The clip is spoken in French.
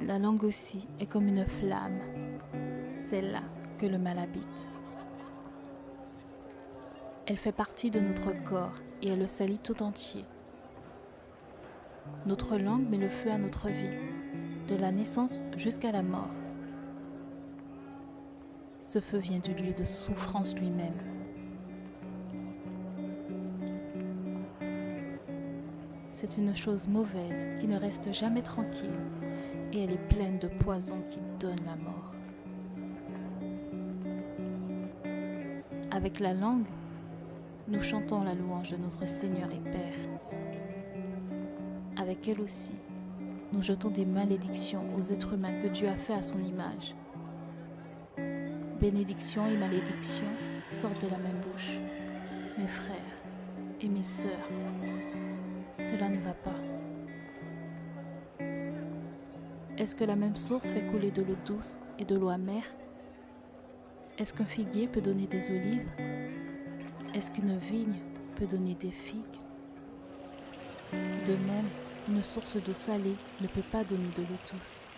La langue aussi est comme une flamme. C'est là que le mal habite. Elle fait partie de notre corps et elle le salit tout entier. Notre langue met le feu à notre vie, de la naissance jusqu'à la mort. Ce feu vient du lieu de souffrance lui-même. C'est une chose mauvaise qui ne reste jamais tranquille et elle est pleine de poison qui donne la mort. Avec la langue, nous chantons la louange de notre Seigneur et Père. Avec elle aussi, nous jetons des malédictions aux êtres humains que Dieu a fait à son image. Bénédictions et malédictions sortent de la même bouche. Mes frères et mes sœurs, cela ne va pas. Est-ce que la même source fait couler de l'eau douce et de l'eau amère? Est-ce qu'un figuier peut donner des olives? Est-ce qu'une vigne peut donner des figues? De même, une source d'eau salée ne peut pas donner de l'eau douce.